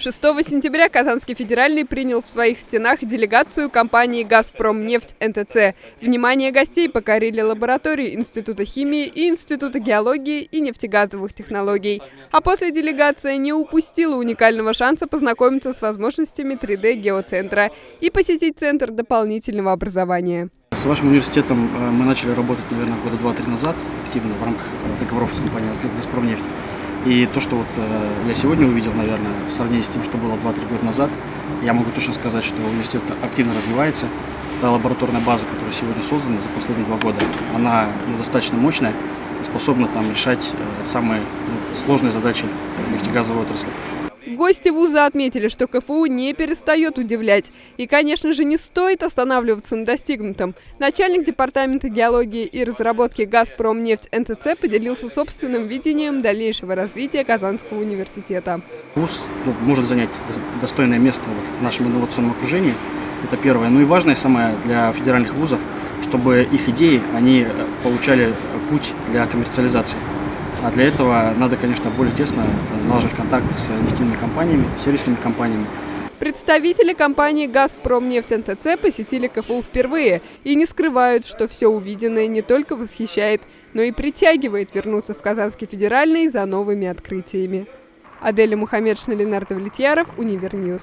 6 сентября Казанский федеральный принял в своих стенах делегацию компании «Газпромнефть НТЦ». Внимание гостей покорили лаборатории Института химии и Института геологии и нефтегазовых технологий. А после делегация не упустила уникального шанса познакомиться с возможностями 3D-геоцентра и посетить Центр дополнительного образования. С вашим университетом э, мы начали работать, наверное, года два-три назад активно в рамках договоров с компанией «Газпромнефть». И то, что вот э, я сегодня увидел, наверное, в сравнении с тем, что было 2-3 года назад, я могу точно сказать, что университет активно развивается. Та лабораторная база, которая сегодня создана за последние два года, она ну, достаточно мощная способна там решать э, самые ну, сложные задачи нефтегазовой отрасли. Гости вуза отметили, что КФУ не перестает удивлять. И, конечно же, не стоит останавливаться на достигнутом. Начальник департамента геологии и разработки «Газпромнефть НТЦ» поделился собственным видением дальнейшего развития Казанского университета. Вуз ну, может занять достойное место вот в нашем инновационном окружении. Это первое. Ну и важное самое для федеральных вузов, чтобы их идеи, они э, получали путь для коммерциализации. А для этого надо, конечно, более тесно налаживать контакты с нефтяными компаниями, сервисными компаниями. Представители компании «Газпромнефть НТЦ» посетили КФУ впервые и не скрывают, что все увиденное не только восхищает, но и притягивает вернуться в Казанский федеральный за новыми открытиями. Аделя Мухаммедшина, Ленардо Влетьяров, Универ News.